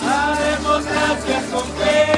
Haremos gracias con fe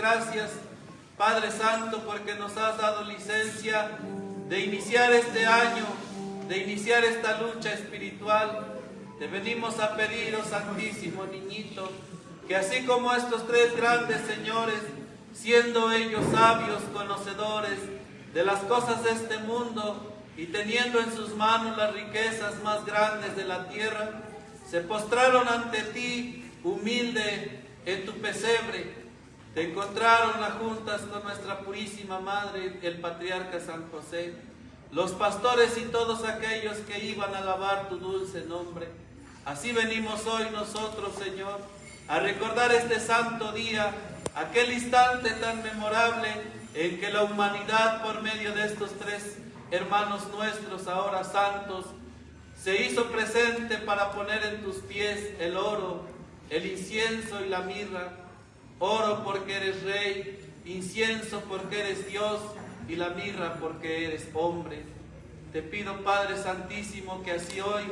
gracias, Padre Santo, porque nos has dado licencia de iniciar este año, de iniciar esta lucha espiritual. Te venimos a pedir, oh Santísimo Niñito, que así como estos tres grandes señores, siendo ellos sabios, conocedores de las cosas de este mundo y teniendo en sus manos las riquezas más grandes de la tierra, se postraron ante ti, humilde, en tu pesebre. Te encontraron las juntas con nuestra purísima Madre, el Patriarca San José, los pastores y todos aquellos que iban a alabar tu dulce nombre. Así venimos hoy nosotros, Señor, a recordar este santo día, aquel instante tan memorable en que la humanidad, por medio de estos tres hermanos nuestros, ahora santos, se hizo presente para poner en tus pies el oro, el incienso y la mirra. Oro porque eres rey, incienso porque eres Dios y la mirra porque eres hombre. Te pido, Padre Santísimo, que así hoy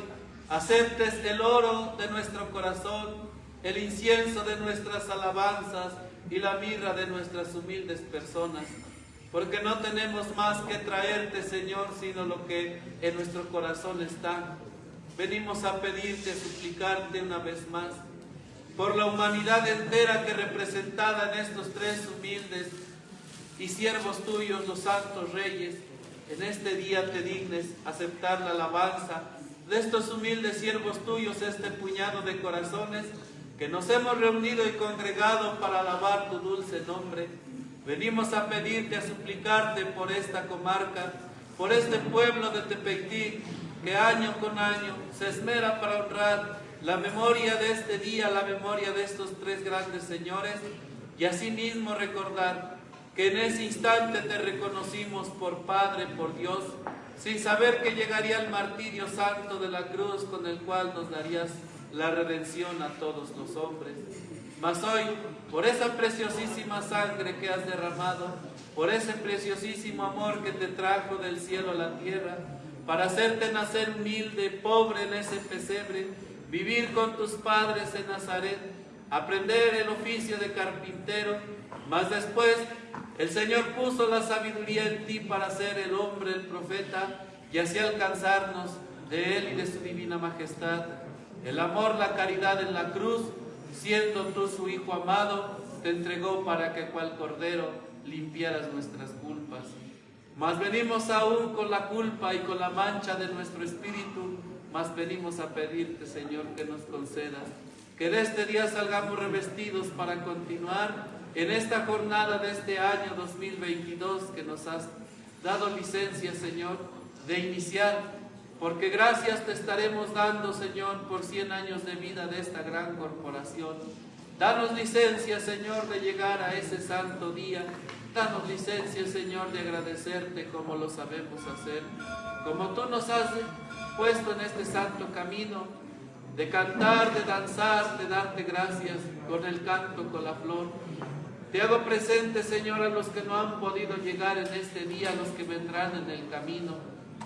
aceptes el oro de nuestro corazón, el incienso de nuestras alabanzas y la mirra de nuestras humildes personas, porque no tenemos más que traerte, Señor, sino lo que en nuestro corazón está. Venimos a pedirte, a suplicarte una vez más, por la humanidad entera que representada en estos tres humildes y siervos tuyos, los santos reyes, en este día te dignes aceptar la alabanza de estos humildes siervos tuyos, este puñado de corazones que nos hemos reunido y congregado para alabar tu dulce nombre. Venimos a pedirte, a suplicarte por esta comarca, por este pueblo de Tepeití, que año con año se esmera para honrar la memoria de este día, la memoria de estos tres grandes señores, y asimismo recordar que en ese instante te reconocimos por Padre, por Dios, sin saber que llegaría el martirio santo de la cruz con el cual nos darías la redención a todos los hombres. Mas hoy, por esa preciosísima sangre que has derramado, por ese preciosísimo amor que te trajo del cielo a la tierra, para hacerte nacer humilde, pobre en ese pesebre, vivir con tus padres en Nazaret, aprender el oficio de carpintero, mas después el Señor puso la sabiduría en ti para ser el hombre, el profeta, y así alcanzarnos de Él y de su divina majestad. El amor, la caridad en la cruz, siendo tú su Hijo amado, te entregó para que cual cordero limpiaras nuestras culpas. Mas venimos aún con la culpa y con la mancha de nuestro espíritu, mas venimos a pedirte, Señor, que nos concedas que de este día salgamos revestidos para continuar en esta jornada de este año 2022 que nos has dado licencia, Señor, de iniciar, porque gracias te estaremos dando, Señor, por 100 años de vida de esta gran corporación. Danos licencia, Señor, de llegar a ese santo día. Danos licencia, Señor, de agradecerte como lo sabemos hacer. Como tú nos has puesto en este santo camino, de cantar, de danzar, de darte gracias con el canto, con la flor. Te hago presente, Señor, a los que no han podido llegar en este día, a los que vendrán en el camino,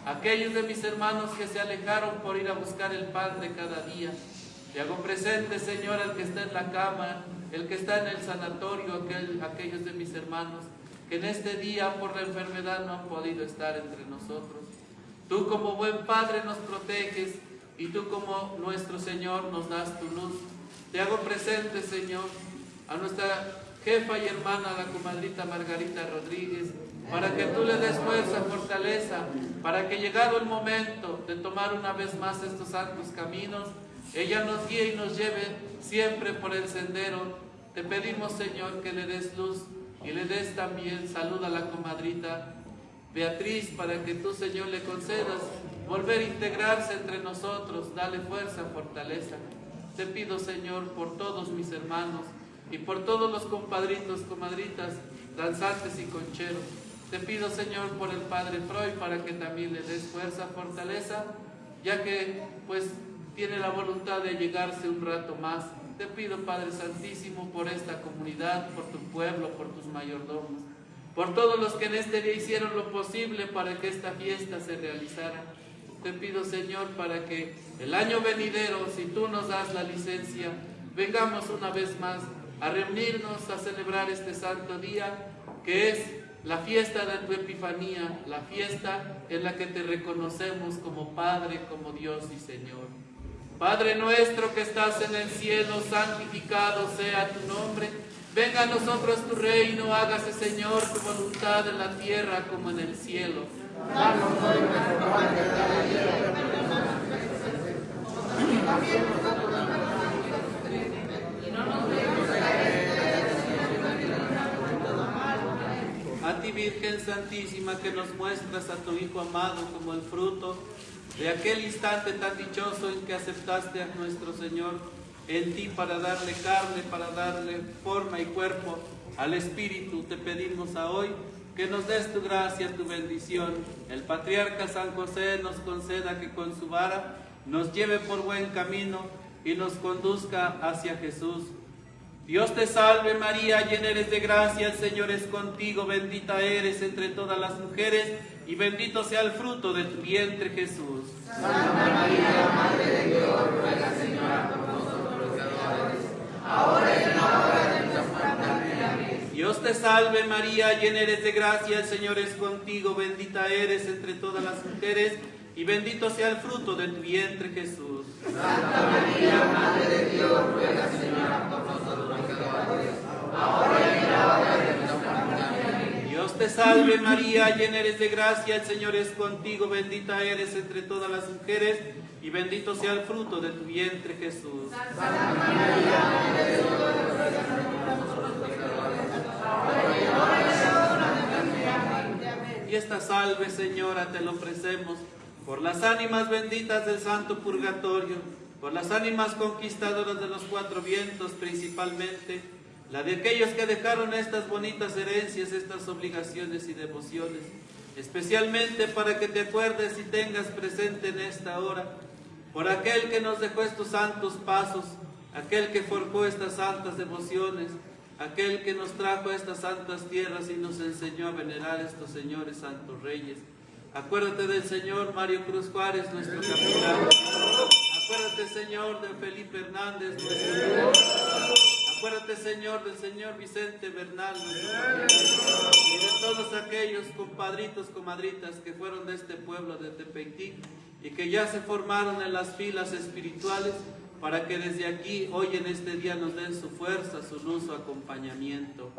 aquellos de mis hermanos que se alejaron por ir a buscar el pan de cada día. Te hago presente, Señor, al que está en la cama, el que está en el sanatorio, aquel, aquellos de mis hermanos que en este día por la enfermedad no han podido estar entre nosotros. Tú como buen Padre nos proteges y tú como nuestro Señor nos das tu luz. Te hago presente, Señor, a nuestra jefa y hermana, la comadrita Margarita Rodríguez, para que tú le des fuerza, fortaleza, para que llegado el momento de tomar una vez más estos santos caminos, ella nos guíe y nos lleve siempre por el sendero Te pedimos, Señor, que le des luz y le des también salud a la comadrita Beatriz, para que tú, Señor, le concedas volver a integrarse entre nosotros, dale fuerza, fortaleza. Te pido, Señor, por todos mis hermanos y por todos los compadritos, comadritas, danzantes y concheros. Te pido, Señor, por el Padre Freud, para que también le des fuerza, fortaleza, ya que, pues, tiene la voluntad de llegarse un rato más. Te pido, Padre Santísimo, por esta comunidad, por tu pueblo, por tus mayordomos, por todos los que en este día hicieron lo posible para que esta fiesta se realizara. Te pido, Señor, para que el año venidero, si tú nos das la licencia, vengamos una vez más a reunirnos a celebrar este santo día, que es la fiesta de tu Epifanía, la fiesta en la que te reconocemos como Padre, como Dios y Señor. Padre nuestro que estás en el cielo, santificado sea tu nombre. Venga a nosotros tu reino, hágase Señor tu voluntad en la tierra como en el cielo. Danos hoy nuestro pan de cada día, A ti Virgen Santísima que nos muestras a tu Hijo amado como el fruto de aquel instante tan dichoso en que aceptaste a nuestro Señor en ti para darle carne, para darle forma y cuerpo al Espíritu, te pedimos a hoy que nos des tu gracia, tu bendición. El patriarca San José nos conceda que con su vara nos lleve por buen camino y nos conduzca hacia Jesús. Dios te salve María, llena eres de gracia, el Señor es contigo, bendita eres entre todas las mujeres y bendito sea el fruto de tu vientre Jesús. Santa María, Madre de Dios, ruega Señora por nosotros pecadores, ahora y en la hora de nuestra muerte. Dios te salve María, llena eres de gracia, el Señor es contigo, bendita eres entre todas las mujeres y bendito sea el fruto de tu vientre Jesús. Santa María, Madre de Dios, ruega Señora por nosotros pecadores, ahora y en la hora de. Dios te salve María, llena eres de gracia, el Señor es contigo, bendita eres entre todas las mujeres y bendito sea el fruto de tu vientre Jesús. Santa María. Y esta salve, Señora, te lo ofrecemos por las ánimas benditas del santo purgatorio, por las ánimas conquistadoras de los cuatro vientos principalmente, la de aquellos que dejaron estas bonitas herencias, estas obligaciones y devociones, especialmente para que te acuerdes y tengas presente en esta hora, por aquel que nos dejó estos santos pasos, aquel que forjó estas santas devociones, aquel que nos trajo a estas santas tierras y nos enseñó a venerar a estos señores santos reyes, Acuérdate del Señor Mario Cruz Juárez, nuestro capitán. Acuérdate, Señor, de Felipe Hernández, nuestro. Acuérdate, Señor, del Señor Vicente Bernal, Y de todos aquellos compadritos, comadritas que fueron de este pueblo de Tepectic y que ya se formaron en las filas espirituales para que desde aquí, hoy en este día, nos den su fuerza, su luz, su acompañamiento.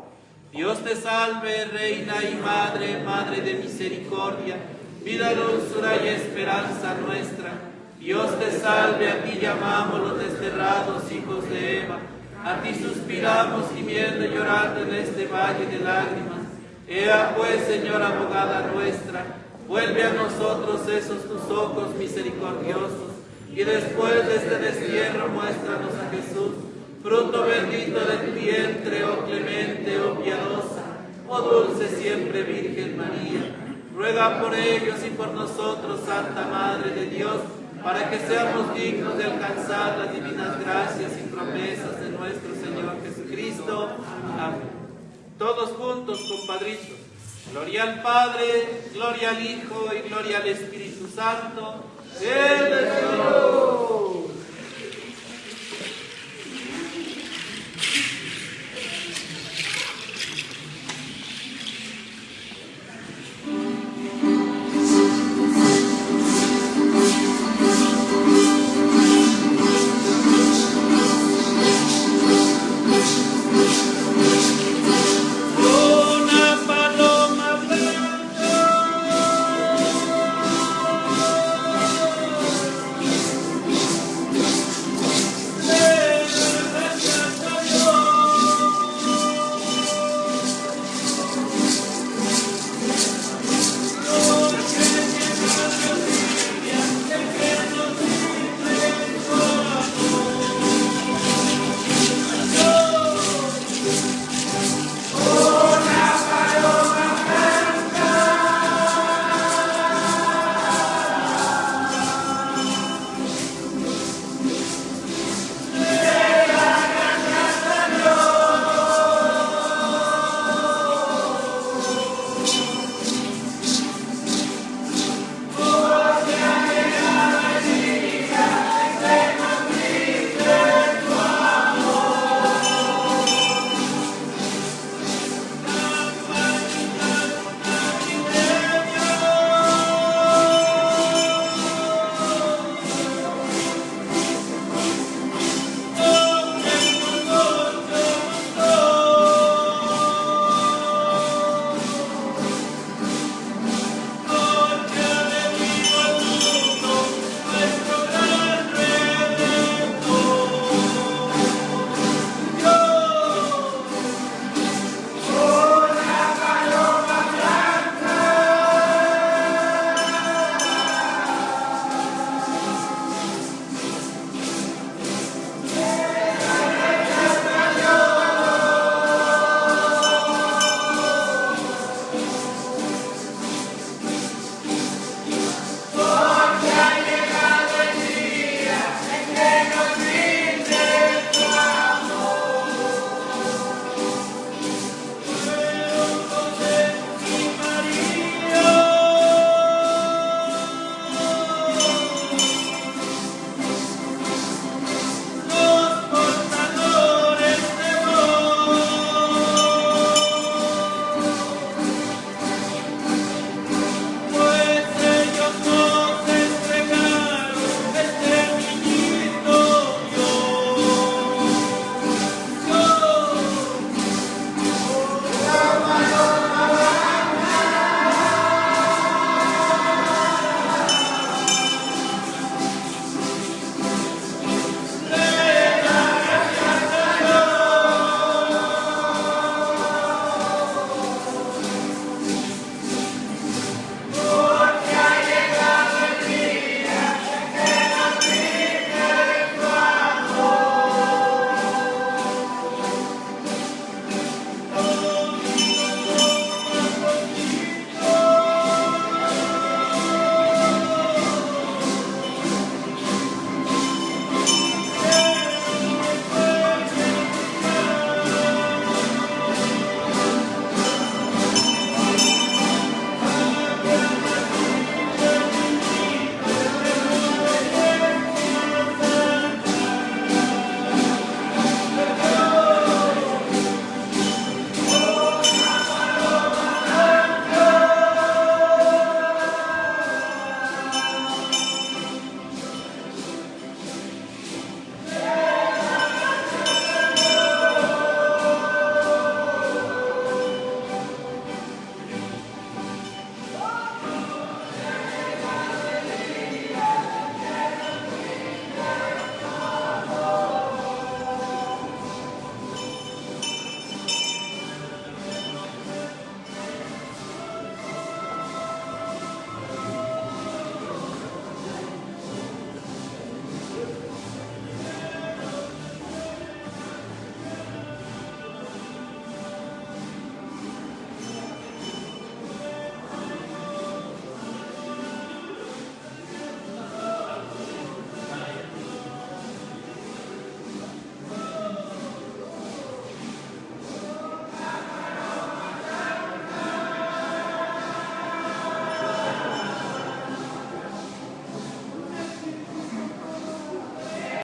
Dios te salve, Reina y Madre, Madre de misericordia vida, dulzura y esperanza nuestra. Dios te salve, a ti llamamos los desterrados hijos de Eva. A ti suspiramos gimiendo y llorando en este valle de lágrimas. Ea pues, Señora abogada nuestra, vuelve a nosotros esos tus ojos misericordiosos, y después de este destierro muéstranos a Jesús, fruto bendito de tu vientre, oh clemente, oh piadosa, oh dulce siempre Virgen María Ruega por ellos y por nosotros, Santa Madre de Dios, para que seamos dignos de alcanzar las divinas gracias y promesas de nuestro Señor Jesucristo. Amén. Todos juntos, compadritos. Gloria al Padre, gloria al Hijo y gloria al Espíritu Santo.